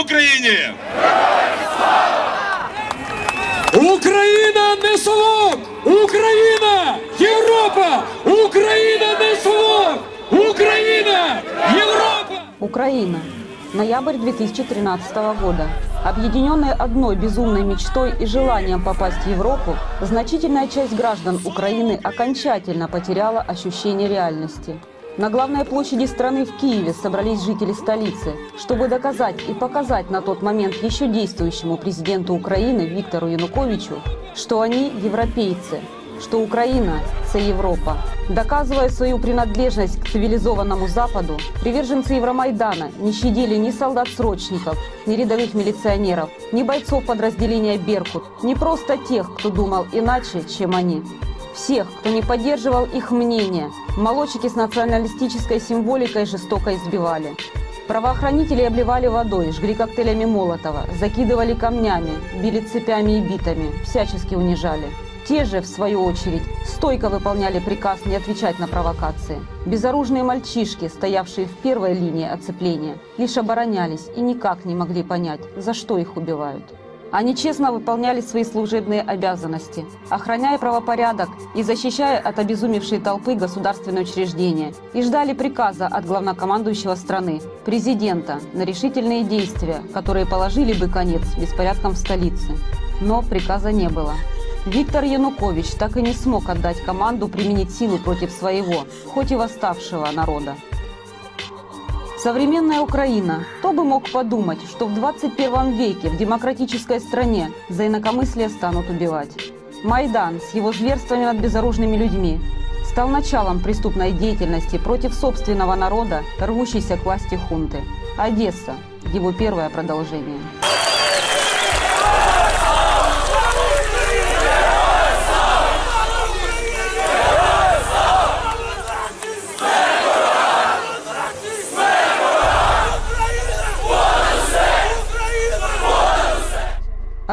Україні! Україна не совок! Україна! Європа! Україна не совок! Україна! Європа! Украина. Ноябрь 2013 года. Объединенные одной безумной мечтой и желанием попасть в Европу, значительная часть граждан Украины окончательно потеряла ощущение реальности. На главной площади страны в Киеве собрались жители столицы, чтобы доказать и показать на тот момент еще действующему президенту Украины Виктору Януковичу, что они европейцы, что Украина – це Европа. Доказывая свою принадлежность к цивилизованному Западу, приверженцы Евромайдана не щадили ни солдат-срочников, ни рядовых милиционеров, ни бойцов подразделения «Беркут», ни просто тех, кто думал иначе, чем они. Всех, кто не поддерживал их мнение, молодчики с националистической символикой жестоко избивали. Правоохранители обливали водой, жгли коктейлями Молотова, закидывали камнями, били цепями и битами, всячески унижали. Те же, в свою очередь, стойко выполняли приказ не отвечать на провокации. Безоружные мальчишки, стоявшие в первой линии оцепления, лишь оборонялись и никак не могли понять, за что их убивают. Они честно выполняли свои служебные обязанности, охраняя правопорядок и защищая от обезумевшей толпы государственные учреждения, и ждали приказа от главнокомандующего страны, президента, на решительные действия, которые положили бы конец беспорядкам в столице. Но приказа не было. Виктор Янукович так и не смог отдать команду применить силу против своего, хоть и восставшего народа. Современная Украина. Кто бы мог подумать, что в 21 веке в демократической стране за инакомыслие станут убивать. Майдан с его зверствами над безоружными людьми стал началом преступной деятельности против собственного народа, рвущейся к власти хунты. Одесса – его первое продолжение.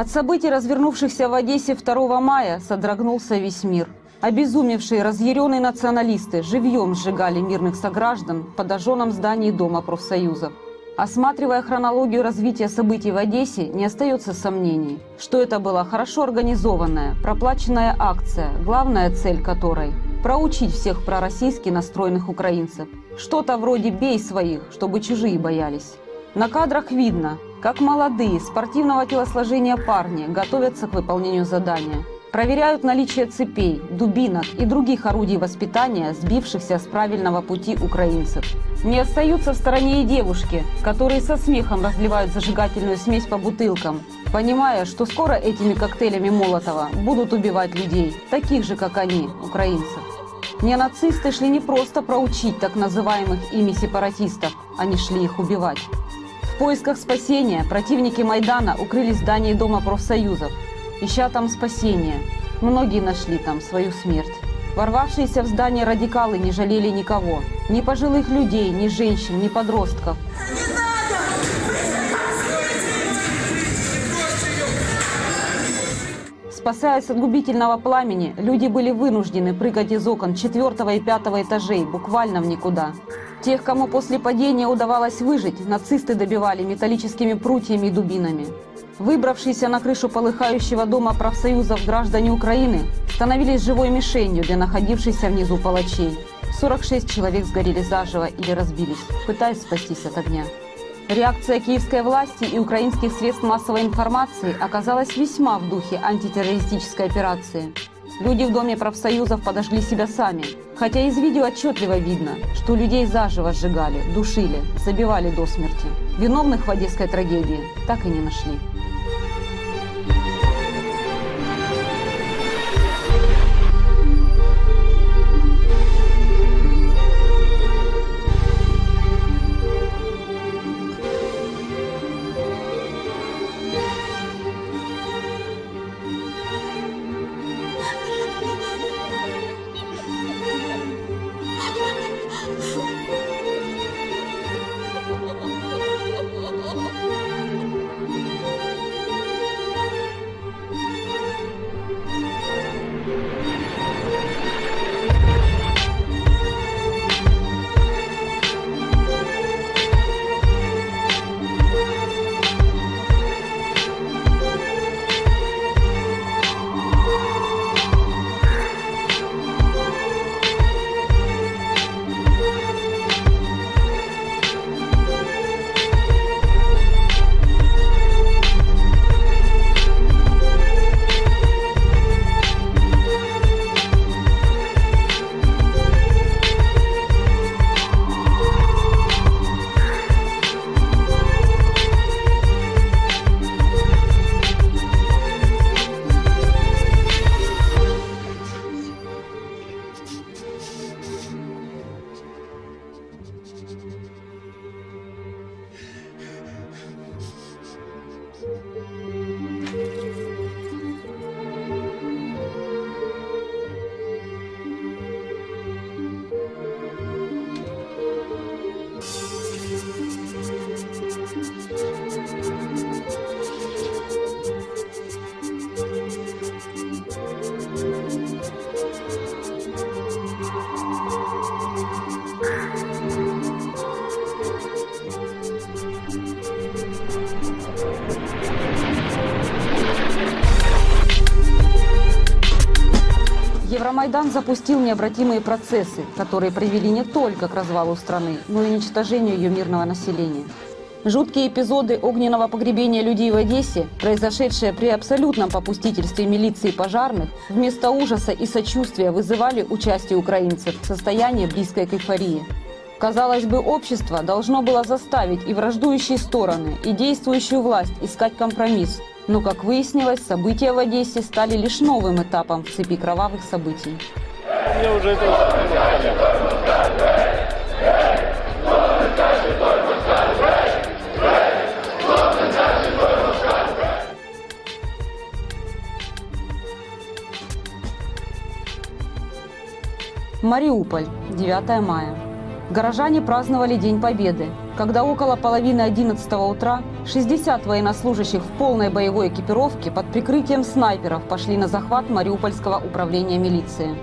От событий, развернувшихся в Одессе 2 мая, содрогнулся весь мир. Обезумевшие, разъяренные националисты живьем сжигали мирных сограждан в подожженном здании Дома профсоюзов. Осматривая хронологию развития событий в Одессе, не остается сомнений, что это была хорошо организованная, проплаченная акция, главная цель которой – проучить всех пророссийски настроенных украинцев. Что-то вроде «бей своих, чтобы чужие боялись». На кадрах видно, как молодые, спортивного телосложения парни готовятся к выполнению задания. Проверяют наличие цепей, дубинок и других орудий воспитания, сбившихся с правильного пути украинцев. Не остаются в стороне и девушки, которые со смехом разливают зажигательную смесь по бутылкам, понимая, что скоро этими коктейлями Молотова будут убивать людей, таких же, как они, украинцев. Неонацисты шли не просто проучить так называемых ими сепаратистов, они шли их убивать. В поисках спасения противники Майдана укрылись в здании Дома профсоюзов, ища там спасения. Многие нашли там свою смерть. Ворвавшиеся в здание радикалы не жалели никого. Ни пожилых людей, ни женщин, ни подростков. Спасаясь от губительного пламени, люди были вынуждены прыгать из окон четвертого и пятого этажей, буквально в никуда. Тех, кому после падения удавалось выжить, нацисты добивали металлическими прутьями и дубинами. Выбравшиеся на крышу полыхающего дома профсоюзов граждане Украины становились живой мишенью для находившихся внизу палачей. 46 человек сгорели заживо или разбились, пытаясь спастись от огня. Реакция киевской власти и украинских средств массовой информации оказалась весьма в духе антитеррористической операции. Люди в Доме профсоюзов подожгли себя сами, хотя из видео отчетливо видно, что людей заживо сжигали, душили, забивали до смерти. Виновных в одесской трагедии так и не нашли. Евромайдан запустил необратимые процессы, которые привели не только к развалу страны, но и уничтожению ее мирного населения. Жуткие эпизоды огненного погребения людей в Одессе, произошедшие при абсолютном попустительстве милиции и пожарных, вместо ужаса и сочувствия вызывали участие украинцев в состоянии близкой к эйфории. Казалось бы, общество должно было заставить и враждующие стороны, и действующую власть искать компромисс. Но, как выяснилось, события в Одессе стали лишь новым этапом в цепи кровавых событий. Я уже это... Мариуполь, 9 мая. Горожане праздновали День Победы, когда около половины 11 утра 60 военнослужащих в полной боевой экипировке под прикрытием снайперов пошли на захват Мариупольского управления милиции.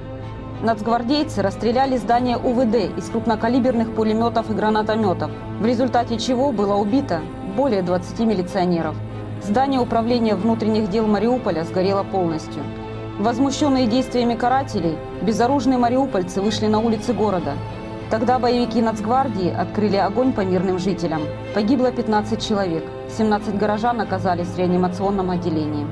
Нацгвардейцы расстреляли здание УВД из крупнокалиберных пулеметов и гранатометов, в результате чего было убито более 20 милиционеров. Здание управления внутренних дел Мариуполя сгорело полностью – Возмущенные действиями карателей, безоружные мариупольцы вышли на улицы города. Тогда боевики Нацгвардии открыли огонь по мирным жителям. Погибло 15 человек, 17 горожан оказались в реанимационном отделении.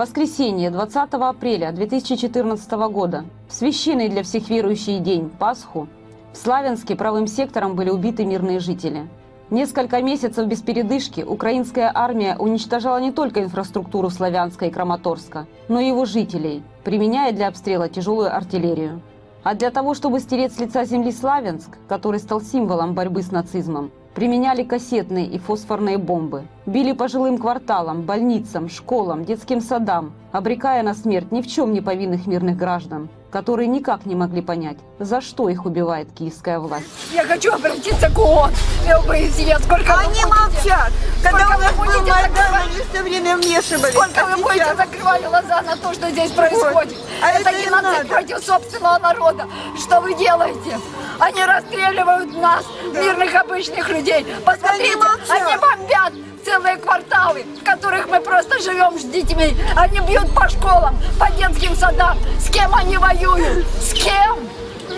Воскресенье 20 апреля 2014 года, священный для всех верующих день, Пасху, в Славянске правым сектором были убиты мирные жители. Несколько месяцев без передышки украинская армия уничтожала не только инфраструктуру Славянска и Краматорска, но и его жителей, применяя для обстрела тяжелую артиллерию. А для того, чтобы стереть с лица земли Славянск, который стал символом борьбы с нацизмом, Применяли кассетные и фосфорные бомбы. Били по жилым кварталам, больницам, школам, детским садам, обрекая на смерть ни в чем не повинных мирных граждан, которые никак не могли понять, за что их убивает киевская власть. Я хочу обратиться к ООН и ОБСЕ. Сколько Они молчат. Когда сколько у нас вы был будете Майдан, закрывать, они все время вмешивались. сколько а вы будете закрывать глаза на то, что здесь происходит? А это это геноцид надо. против собственного народа. Что вы делаете? Они расстреливают нас, мирных обычных людей. Посмотрите, молчат. они бомбят целые кварталы, в которых мы просто живем с детьми. Они бьют по школам, по детским садам. С кем они воюют? С кем?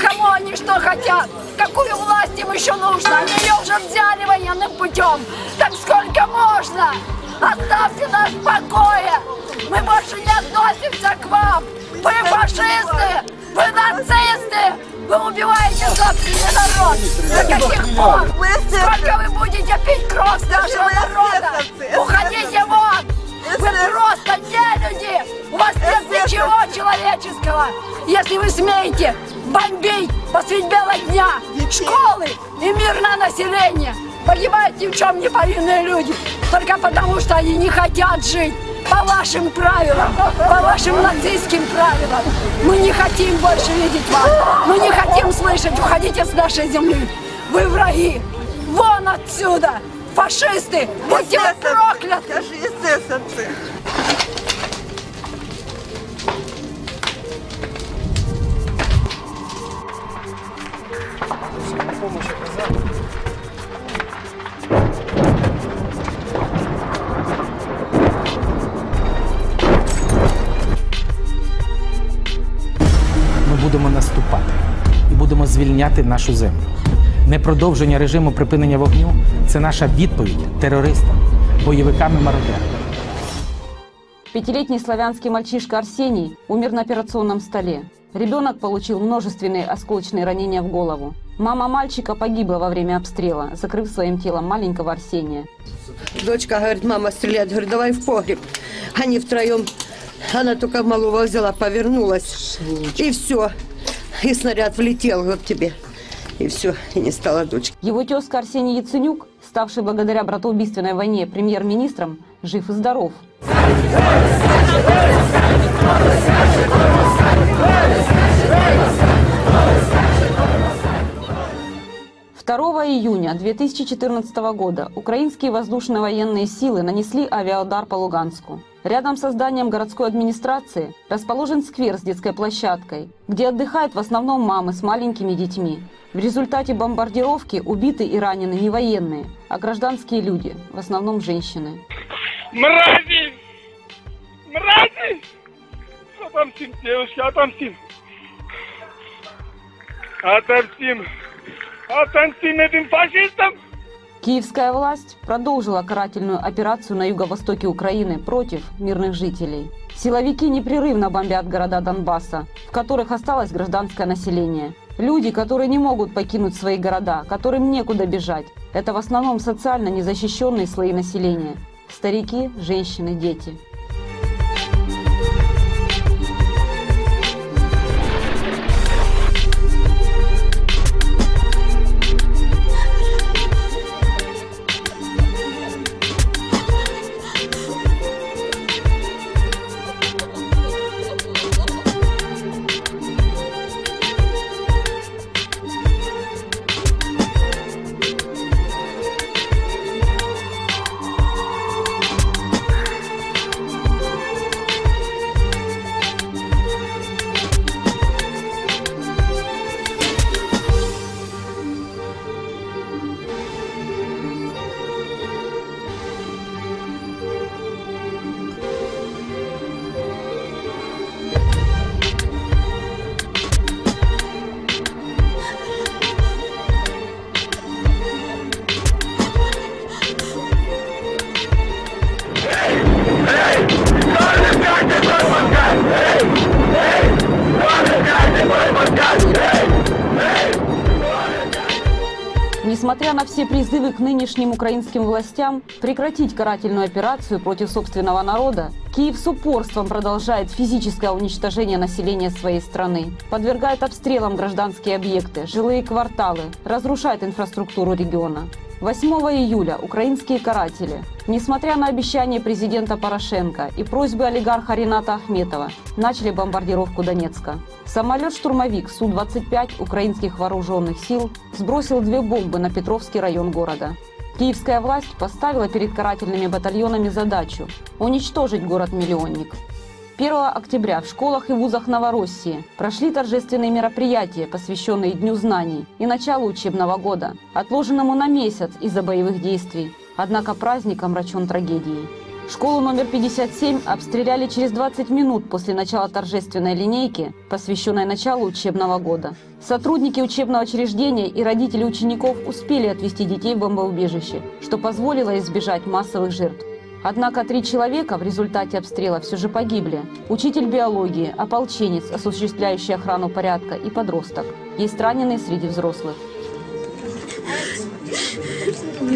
Кому они что хотят? Какую власть им еще нужно? Они ее уже взяли военным путем. Так сколько можно? Оставьте нас в покое! Мы больше не относимся к вам! Вы фашисты! Вы нацисты! Вы убиваете собственный народ! До каких пор? Сколько вы будете пить смеете бомбить посредь бела дня школы и мирное население, погибают ни в чем не повинные люди, только потому что они не хотят жить по вашим правилам, по вашим нацистским правилам. Мы не хотим больше видеть вас, мы не хотим слышать, уходите с нашей земли. Вы враги, вон отсюда! Фашисты, будьте вы Эсэсовцы. прокляты! Скажи, эсэсовцы. ми будемо наступати і будемо звільняти нашу землю. Непродовження режиму припинення вогню це наша відповідь терористам, бойовикам і мародерам. Пятилетний славянский мальчишка Арсений умер на операционном столе. Ребенок получил множественные осколочные ранения в голову. Мама мальчика погибла во время обстрела, закрыв своим телом маленького Арсения. Дочка говорит, мама стреляет. Говорю, давай в погреб. Они втроем. Она только малого взяла, повернулась. И все. И снаряд влетел вот тебе. И все. И не стало дочки. Его тезка Арсений Яценюк, ставший благодаря братоубийственной войне премьер-министром, жив и здоров. 2 июня 2014 года украинские воздушные военные силы нанесли авиаудар по Луганску. Рядом со зданием городской администрации расположен сквер с детской площадкой, где отдыхают в основном мамы с маленькими детьми. В результате бомбардировки убиты и ранены не военные, а гражданские люди, в основном женщины. Мрази! Мрази! Отомстим, девушки, отомстим! Отомстим! Фашистам! Киевская власть продолжила карательную операцию на юго-востоке Украины против мирных жителей. Силовики непрерывно бомбят города Донбасса, в которых осталось гражданское население. Люди, которые не могут покинуть свои города, которым некуда бежать. Это в основном социально незащищенные слои населения. Старики, женщины, дети. Несмотря на все призывы к нынешним украинским властям прекратить карательную операцию против собственного народа, Киев с упорством продолжает физическое уничтожение населения своей страны, подвергает обстрелам гражданские объекты, жилые кварталы, разрушает инфраструктуру региона. 8 июля украинские каратели, несмотря на обещание президента Порошенко и просьбы олигарха Рената Ахметова, начали бомбардировку Донецка. Самолет-штурмовик Су-25 украинских вооруженных сил сбросил две бомбы на Петровский район города. Киевская власть поставила перед карательными батальонами задачу – уничтожить город-миллионник. 1 октября в школах и вузах Новороссии прошли торжественные мероприятия, посвященные Дню знаний и началу учебного года, отложенному на месяц из-за боевых действий. Однако праздник омрачен трагедией. Школу номер 57 обстреляли через 20 минут после начала торжественной линейки, посвященной началу учебного года. Сотрудники учебного учреждения и родители учеников успели отвезти детей в бомбоубежище, что позволило избежать массовых жертв. Однако три человека в результате обстрела все же погибли. Учитель биологии, ополченец, осуществляющий охрану порядка и подросток. Есть раненые среди взрослых.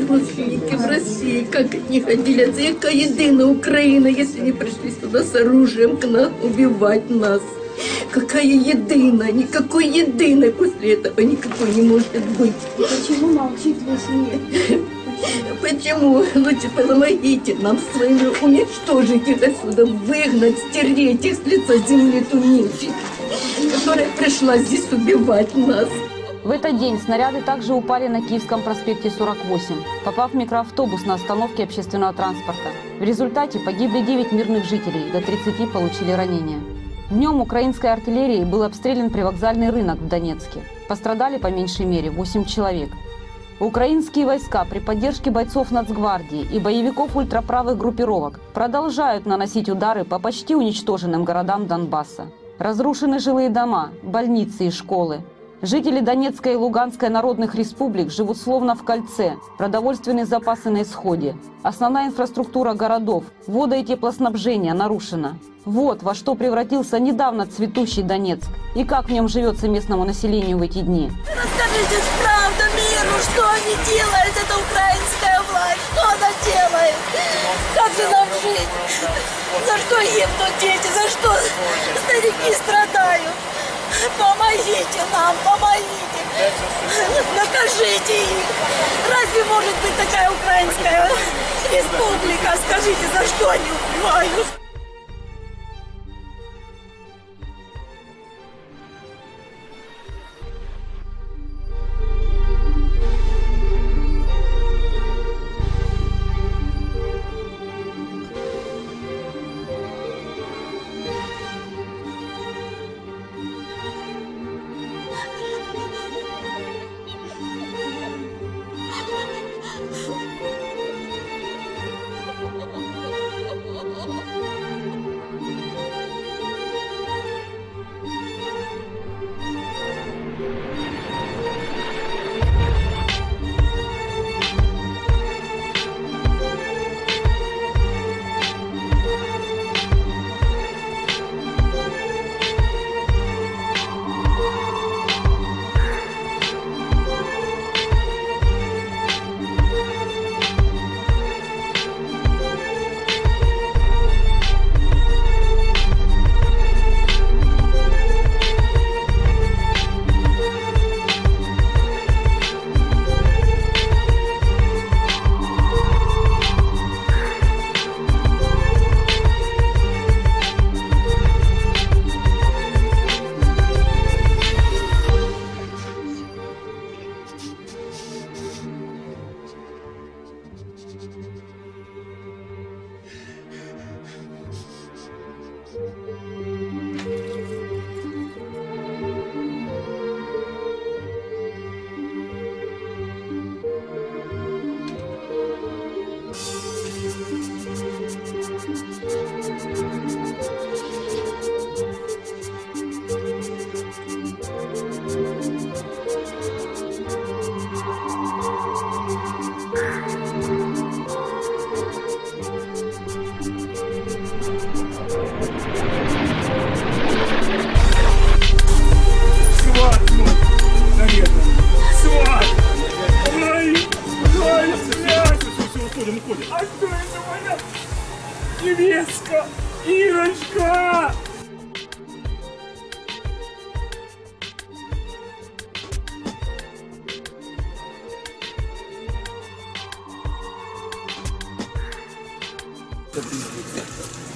Родственники в России, как они отделятся, яка єдина Украина, если они пришли сюда с оружием к нам убивать нас. Какая единая, никакой единой после этого никакой не может быть. Почему молчит весь мир? Почему? Лучше помогите нам своими уничтожить их отсюда, выгнать, стереть их с лица земли ту нечисть, которая пришла здесь убивать нас. В этот день снаряды также упали на Киевском проспекте 48, попав в микроавтобус на остановке общественного транспорта. В результате погибли 9 мирных жителей, до 30 получили ранения. Днем украинской артиллерией был обстрелян привокзальный рынок в Донецке. Пострадали по меньшей мере 8 человек. Украинские войска при поддержке бойцов Нацгвардии и боевиков ультраправых группировок продолжают наносить удары по почти уничтоженным городам Донбасса. Разрушены жилые дома, больницы и школы. Жители Донецкой и Луганской народных республик живут словно в кольце, продовольственные запасы на исходе. Основная инфраструктура городов, вода и теплоснабжение нарушена. Вот во что превратился недавно цветущий Донецк и как в нем живется местному населению в эти дни. Расскажите правду миру, что они делают, это украинская власть, что она делает? Как же нам жить? За что гибнут дети, за что старики страдают? Помогите нам, помогите. Накажите их. Разве может быть такая украинская республика? Скажите, за что они убивают?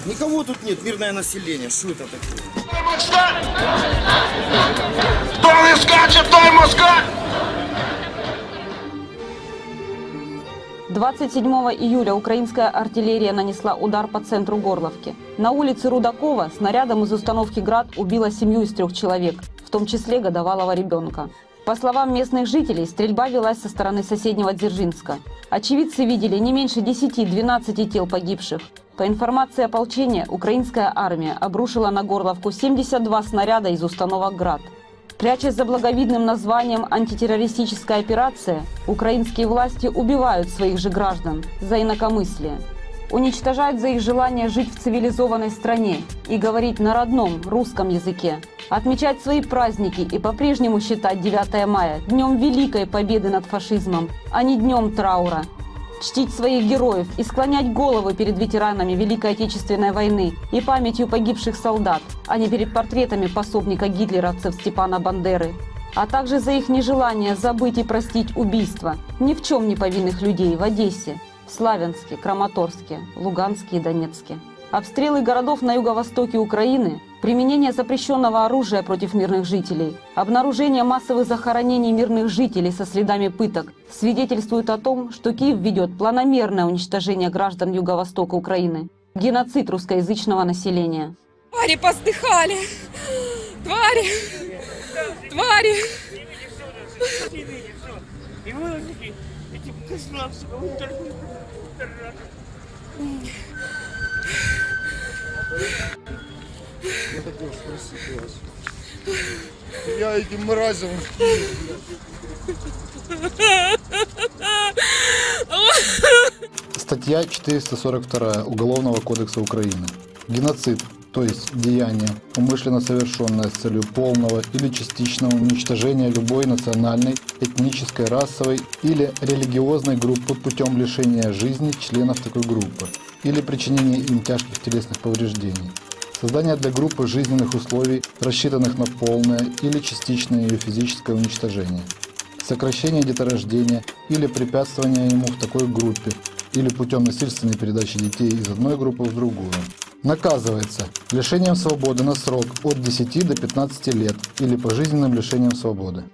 Никого тут нет, мирное население. Что это такое? Кто не скачет, той москаль! 27 июля украинская артиллерия нанесла удар по центру Горловки. На улице Рудакова снарядом из установки «Град» убила семью из трех человек, в том числе годовалого ребенка. По словам местных жителей, стрельба велась со стороны соседнего Дзержинска. Очевидцы видели не меньше 10-12 тел погибших. По информации ополчения, украинская армия обрушила на Горловку 72 снаряда из установок «Град». Прячась за благовидным названием «антитеррористическая операция», украинские власти убивают своих же граждан за инакомыслие. Уничтожают за их желание жить в цивилизованной стране и говорить на родном русском языке. Отмечать свои праздники и по-прежнему считать 9 мая днем великой победы над фашизмом, а не днем траура чтить своих героев и склонять головы перед ветеранами Великой Отечественной войны и памятью погибших солдат, а не перед портретами пособника гитлеровцев Степана Бандеры, а также за их нежелание забыть и простить убийства ни в чем не повинных людей в Одессе, Славянске, Краматорске, Луганске и Донецке. Обстрелы городов на юго-востоке Украины, применение запрещенного оружия против мирных жителей, обнаружение массовых захоронений мирных жителей со следами пыток свидетельствуют о том, что Киев ведет планомерное уничтожение граждан юго-востока Украины, геноцид русскоязычного населения. Твари поздыхали! Твари! Твари! И козлам, сука, уничтожили. Я хотел спросить вас. Я этим мразям. Статья 442 Уголовного кодекса Украины. Геноцид, то есть деяние, умышленно совершенное с целью полного или частичного уничтожения любой национальной, этнической, расовой или религиозной группы путем лишения жизни членов такой группы или причинения им тяжких телесных повреждений. Создание для группы жизненных условий, рассчитанных на полное или частичное ее физическое уничтожение. Сокращение деторождения или препятствование ему в такой группе или путем насильственной передачи детей из одной группы в другую. Наказывается лишением свободы на срок от 10 до 15 лет или пожизненным лишением свободы.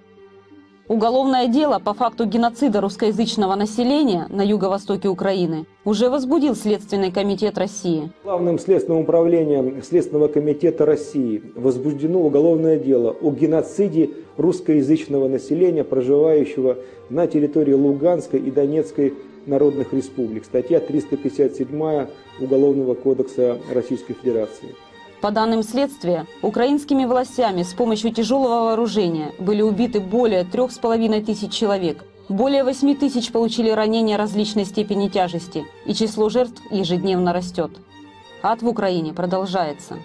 Уголовное дело по факту геноцида русскоязычного населения на юго-востоке Украины уже возбудил Следственный комитет России. Главным следственным управлением Следственного комитета России возбуждено уголовное дело о геноциде русскоязычного населения, проживающего на территории Луганской и Донецкой народных республик. Статья 357 Уголовного кодекса Российской Федерации. По данным следствия, украинскими властями с помощью тяжелого вооружения были убиты более трех с половиной тысяч человек. Более 8 тысяч получили ранения различной степени тяжести, и число жертв ежедневно растет. Ад в Украине продолжается.